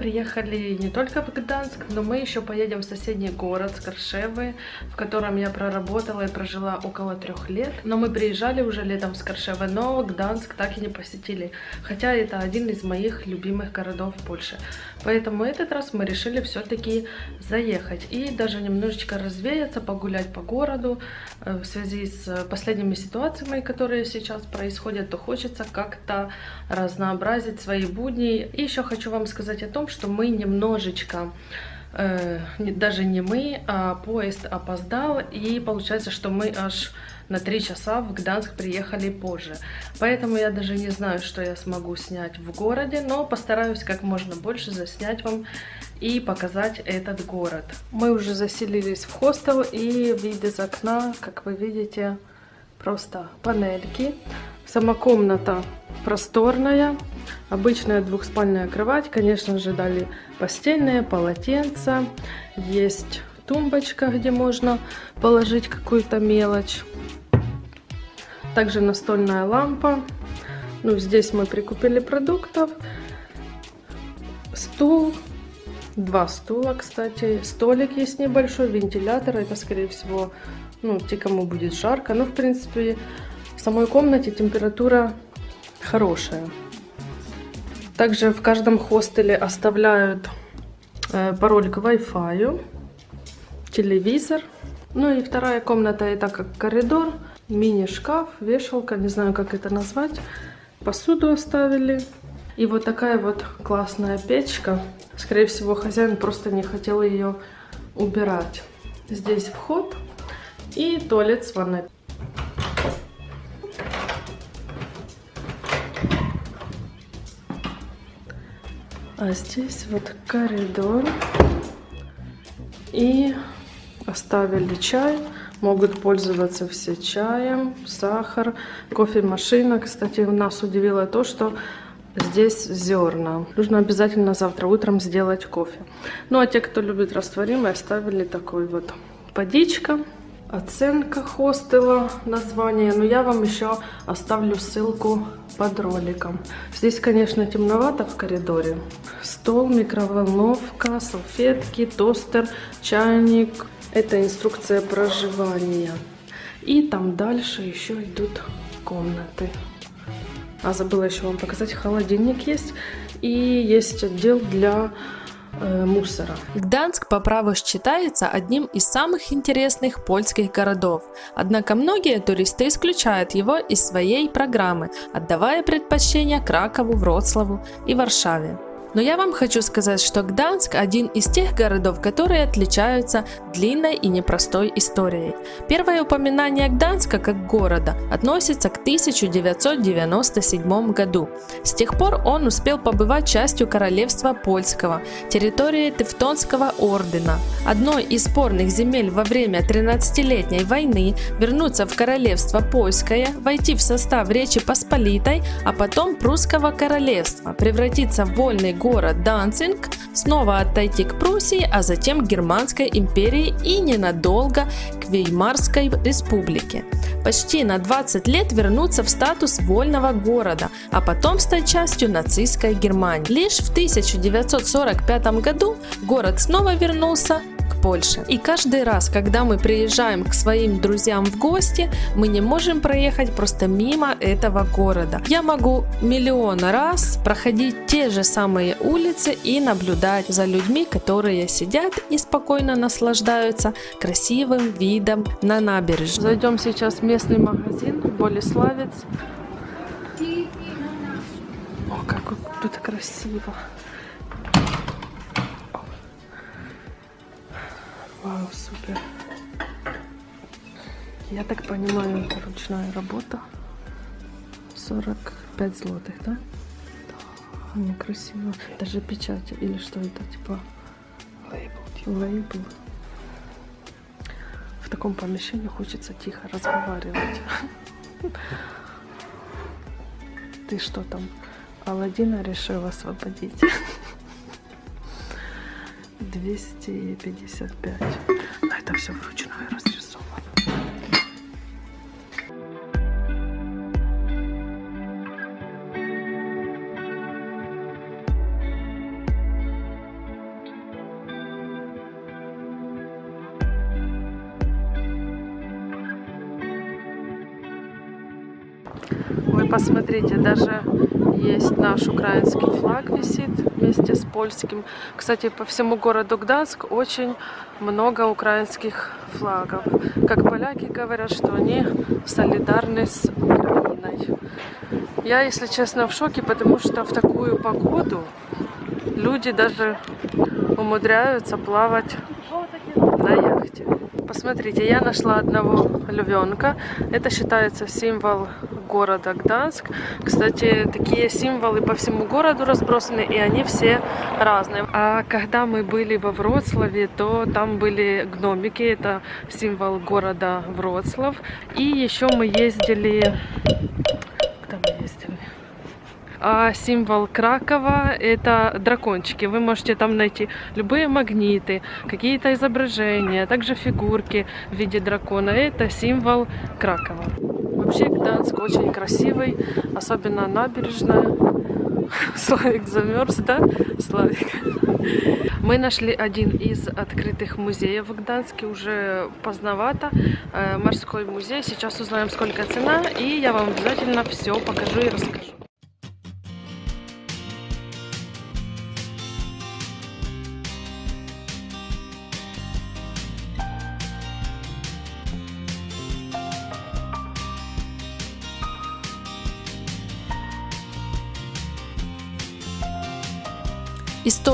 приехали не только в Гданск, но мы еще поедем в соседний город Скоршевы, в котором я проработала и прожила около трех лет. Но мы приезжали уже летом в Скоршевы, но Гданск так и не посетили, хотя это один из моих любимых городов в Польше. Поэтому этот раз мы решили все-таки заехать и даже немножечко развеяться, погулять по городу. Э, в связи с последними ситуациями, которые сейчас происходят, то хочется как-то разнообразить свои будни. И еще хочу вам сказать о том, что мы немножечко э, даже не мы, а поезд опоздал, и получается, что мы аж на 3 часа в Гданск приехали позже. Поэтому я даже не знаю, что я смогу снять в городе, но постараюсь как можно больше заснять вам и показать этот город. Мы уже заселились в хостел и вид из окна, как вы видите, просто панельки. Сама комната просторная, обычная двухспальная кровать, конечно же дали постельные, полотенца, есть тумбочка, где можно положить какую-то мелочь. Также настольная лампа. Ну, здесь мы прикупили продуктов. Стул. Два стула, кстати. Столик есть небольшой, вентилятор. Это, скорее всего, ну, те, кому будет жарко. Но, в принципе, в самой комнате температура хорошая. Также в каждом хостеле оставляют э, пароль к Wi-Fi, телевизор. Ну и вторая комната это как коридор мини-шкаф, вешалка, не знаю, как это назвать. Посуду оставили. И вот такая вот классная печка. Скорее всего, хозяин просто не хотел ее убирать. Здесь вход и туалет с ванной. А здесь вот коридор. И оставили чай. Могут пользоваться все чаем, сахар, кофемашина. Кстати, нас удивило то, что здесь зерна. Нужно обязательно завтра утром сделать кофе. Ну а те, кто любит растворимый, оставили такой вот водичка. Оценка хостела, название. Но я вам еще оставлю ссылку под роликом. Здесь, конечно, темновато в коридоре. Стол, микроволновка, салфетки, тостер, чайник, это инструкция проживания. И там дальше еще идут комнаты. А забыла еще вам показать, холодильник есть. И есть отдел для э, мусора. Гданск по праву считается одним из самых интересных польских городов. Однако многие туристы исключают его из своей программы, отдавая предпочтение Кракову, Вроцлаву и Варшаве. Но я вам хочу сказать, что Гданск один из тех городов, которые отличаются длинной и непростой историей. Первое упоминание Гданска как города относится к 1997 году. С тех пор он успел побывать частью королевства польского, территории Тевтонского ордена. Одной из спорных земель во время 13-летней войны вернуться в королевство польское, войти в состав Речи Посполитой, а потом прусского королевства, превратиться в вольный город Данцинг, снова отойти к Пруссии, а затем к Германской империи и ненадолго к Веймарской республике. Почти на 20 лет вернуться в статус вольного города, а потом стать частью нацистской Германии. Лишь в 1945 году город снова вернулся Польше. И каждый раз, когда мы приезжаем к своим друзьям в гости, мы не можем проехать просто мимо этого города. Я могу миллион раз проходить те же самые улицы и наблюдать за людьми, которые сидят и спокойно наслаждаются красивым видом на набережную. Зайдем сейчас в местный магазин Болеславец. О, как тут красиво. Вау, супер. Я так понимаю, это ручная работа. 45 злотых, да? Да, они красиво. Даже печать или что это, типа лейбл. Типа. лейбл. В таком помещении хочется тихо разговаривать. Ты что там, Алладина решил освободить? 255. Но это все вручную разрисовано. Вы посмотрите, даже есть наш украинский флаг висит вместе с польским. Кстати, по всему городу Гданск очень много украинских флагов. Как поляки говорят, что они солидарны с Украиной. Я, если честно, в шоке, потому что в такую погоду люди даже умудряются плавать на яхте. Посмотрите, я нашла одного львенка. Это считается символ города Гданск. Кстати, такие символы по всему городу разбросаны, и они все разные. А когда мы были во Вроцлаве, то там были гномики, это символ города Вроцлав. И еще мы ездили... Куда мы ездили? А символ Кракова это дракончики. Вы можете там найти любые магниты, какие-то изображения, также фигурки в виде дракона. Это символ Кракова. Вообще Гданск очень красивый, особенно набережная. Славик замерз, да? Славик. Мы нашли один из открытых музеев в Гданске, уже поздновато. Э, морской музей. Сейчас узнаем, сколько цена, и я вам обязательно все покажу и расскажу.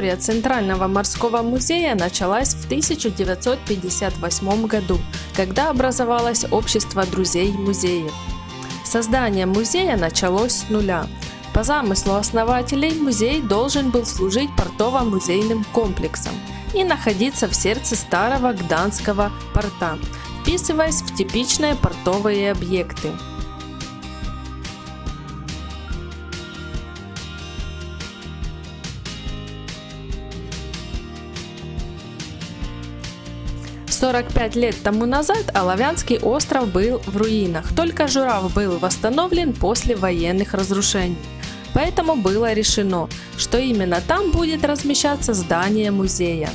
История Центрального морского музея началась в 1958 году, когда образовалось Общество друзей музеев. Создание музея началось с нуля. По замыслу основателей музей должен был служить портово-музейным комплексом и находиться в сердце старого Гданского порта, вписываясь в типичные портовые объекты. Сорок пять лет тому назад Оловянский остров был в руинах, только Журав был восстановлен после военных разрушений. Поэтому было решено, что именно там будет размещаться здание музея.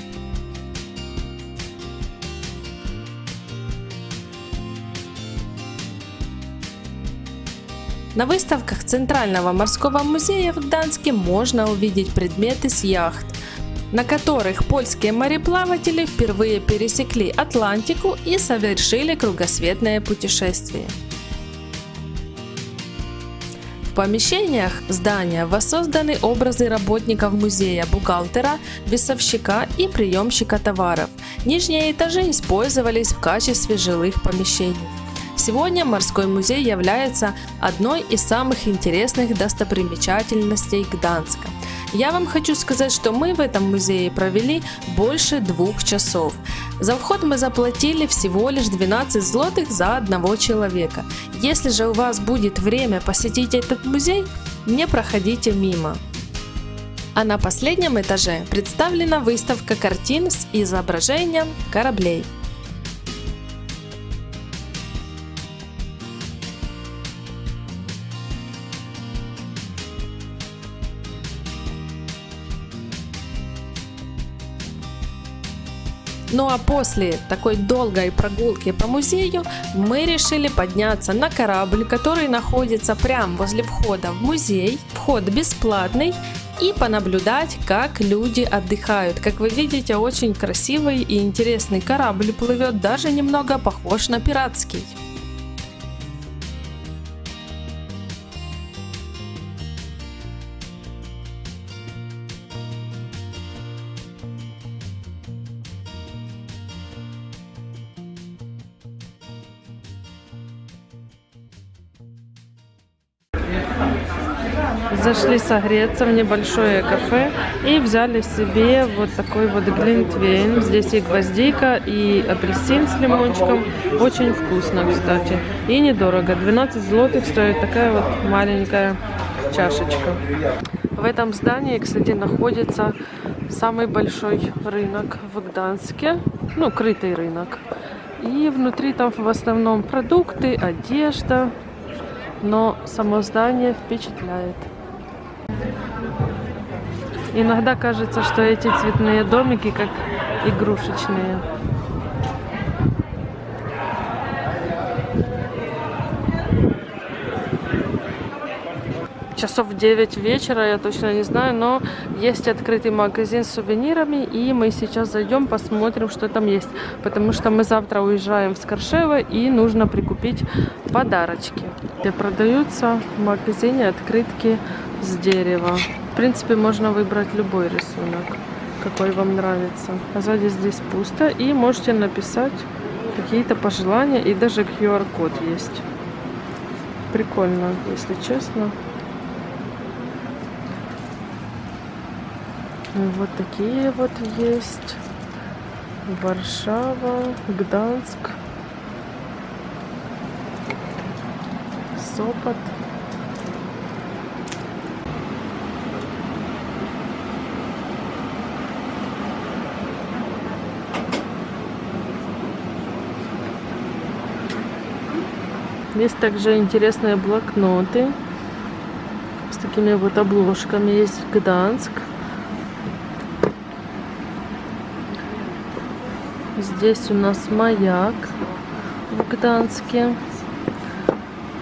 На выставках Центрального морского музея в Гданске можно увидеть предметы с яхт, на которых польские мореплаватели впервые пересекли Атлантику и совершили кругосветное путешествие. В помещениях здания воссозданы образы работников музея, бухгалтера, весовщика и приемщика товаров. Нижние этажи использовались в качестве жилых помещений. Сегодня морской музей является одной из самых интересных достопримечательностей Гданска. Я вам хочу сказать, что мы в этом музее провели больше двух часов. За вход мы заплатили всего лишь 12 злотых за одного человека. Если же у вас будет время посетить этот музей, не проходите мимо. А на последнем этаже представлена выставка картин с изображением кораблей. Ну а после такой долгой прогулки по музею мы решили подняться на корабль, который находится прямо возле входа в музей. Вход бесплатный и понаблюдать, как люди отдыхают. Как вы видите, очень красивый и интересный корабль плывет, даже немного похож на пиратский. Зашли согреться в небольшое кафе и взяли себе вот такой вот глинтвейн. Здесь и гвоздика, и апельсин с лимончиком. Очень вкусно, кстати. И недорого. 12 злотых стоит такая вот маленькая чашечка. В этом здании, кстати, находится самый большой рынок в Гданске. Ну, крытый рынок. И внутри там в основном продукты, одежда. Но само здание впечатляет. Иногда кажется, что эти цветные домики как игрушечные. часов 9 вечера, я точно не знаю, но есть открытый магазин с сувенирами, и мы сейчас зайдем, посмотрим, что там есть, потому что мы завтра уезжаем в Скоршево, и нужно прикупить подарочки, где продаются в магазине открытки с дерева. В принципе, можно выбрать любой рисунок, какой вам нравится. А сзади здесь пусто, и можете написать какие-то пожелания, и даже QR-код есть. Прикольно, если честно. Вот такие вот есть. Варшава, Гданск, Сопот. Есть также интересные блокноты с такими вот обложками. Есть Гданск. Здесь у нас маяк в Гданске.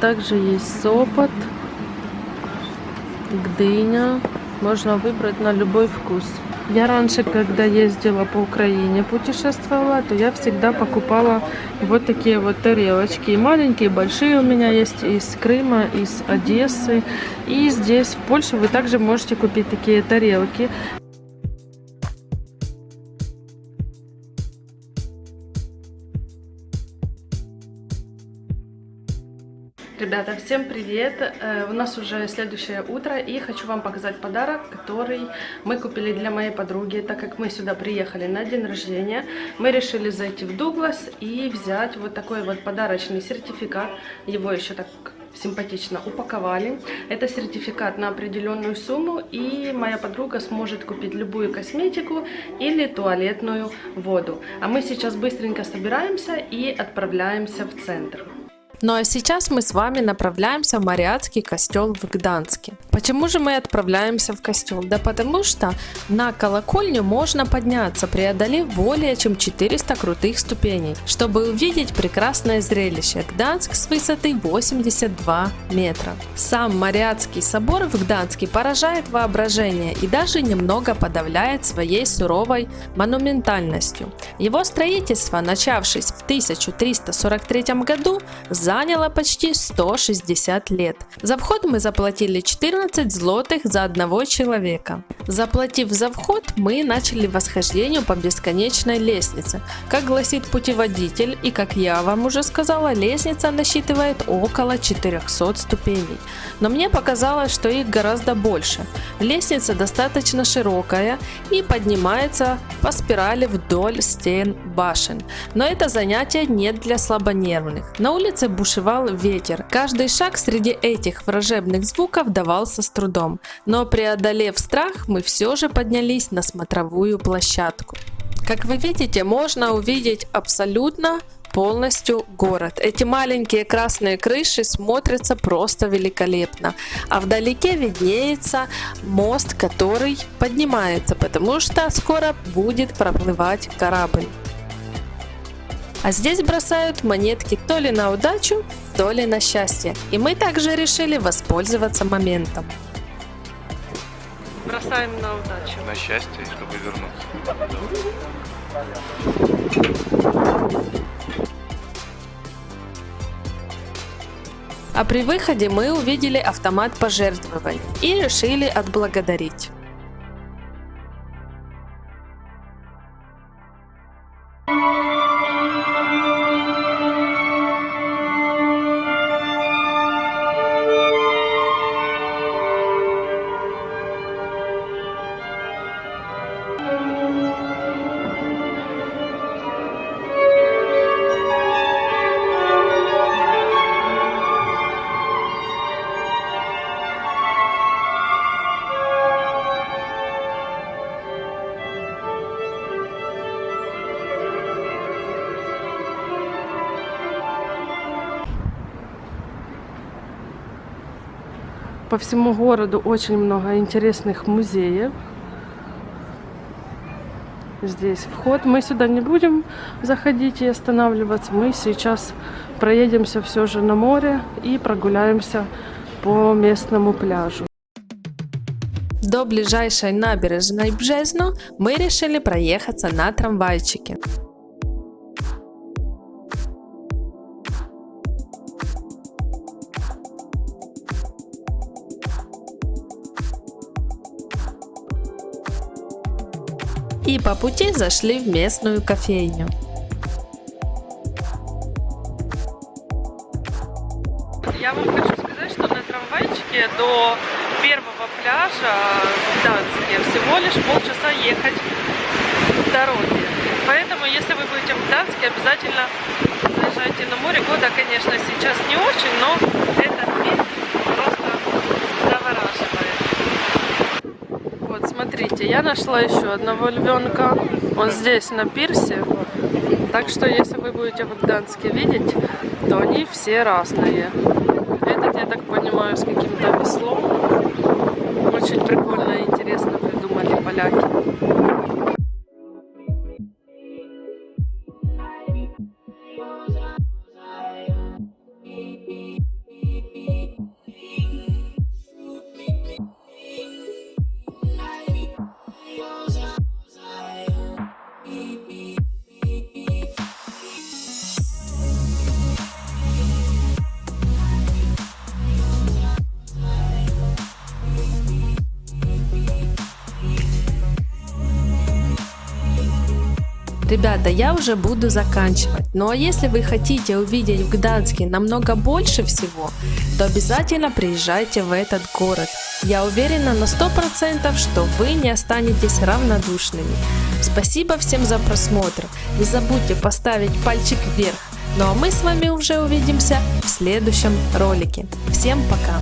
Также есть Сопот, Гдыня. Можно выбрать на любой вкус. Я раньше, когда ездила по Украине, путешествовала, то я всегда покупала вот такие вот тарелочки. И маленькие, и большие у меня есть из Крыма, из Одессы. И здесь, в Польше, вы также можете купить такие тарелки. Ребята, всем привет! Э, у нас уже следующее утро и хочу вам показать подарок, который мы купили для моей подруги. Так как мы сюда приехали на день рождения, мы решили зайти в Дуглас и взять вот такой вот подарочный сертификат. Его еще так симпатично упаковали. Это сертификат на определенную сумму, и моя подруга сможет купить любую косметику или туалетную воду. А мы сейчас быстренько собираемся и отправляемся в центр. Ну а сейчас мы с вами направляемся в Мариатский костел в Гданске. Почему же мы отправляемся в костел? Да потому что на колокольню можно подняться, преодолев более чем 400 крутых ступеней, чтобы увидеть прекрасное зрелище Гданск с высоты 82 метра. Сам Мариатский собор в Гданске поражает воображение и даже немного подавляет своей суровой монументальностью. Его строительство, начавшись в 1343 году, за заняло почти 160 лет. За вход мы заплатили 14 злотых за одного человека. Заплатив за вход, мы начали восхождение по бесконечной лестнице. Как гласит путеводитель и как я вам уже сказала, лестница насчитывает около 400 ступеней. Но мне показалось, что их гораздо больше. Лестница достаточно широкая и поднимается по спирали вдоль стен башен. Но это занятие не для слабонервных. На улице бушевал ветер. Каждый шаг среди этих вражебных звуков давался с трудом, но преодолев страх, мы все же поднялись на смотровую площадку. Как вы видите, можно увидеть абсолютно полностью город. Эти маленькие красные крыши смотрятся просто великолепно. А вдалеке виднеется мост, который поднимается, потому что скоро будет проплывать корабль. А здесь бросают монетки то ли на удачу, то ли на счастье. И мы также решили воспользоваться моментом. Бросаем на удачу. На счастье, чтобы вернуться. А при выходе мы увидели автомат пожертвований и решили отблагодарить. По всему городу очень много интересных музеев. Здесь вход. Мы сюда не будем заходить и останавливаться. Мы сейчас проедемся все же на море и прогуляемся по местному пляжу. До ближайшей набережной Бжезно мы решили проехаться на трамвайчике. И по пути зашли в местную кофейню. Я вам хочу сказать, что на трамвайчике до первого пляжа в Гданьске всего лишь полчаса ехать дороги. Поэтому, если вы будете в Гданьске, обязательно заезжайте на море. Года, конечно, сейчас не очень, но этот вид просто завораживает. Вот, смотрите, я нашла еще одного львенка. Он здесь, на пирсе. Так что, если вы будете в Гданьске видеть, то они все разные. Этот, я так понимаю, с каким-то веслом. Очень прикольно и интересно придумали поляки. Ребята, я уже буду заканчивать. А если вы хотите увидеть в Гданске намного больше всего, то обязательно приезжайте в этот город. Я уверена на 100%, что вы не останетесь равнодушными. Спасибо всем за просмотр. Не забудьте поставить пальчик вверх. Ну а мы с вами уже увидимся в следующем ролике. Всем пока!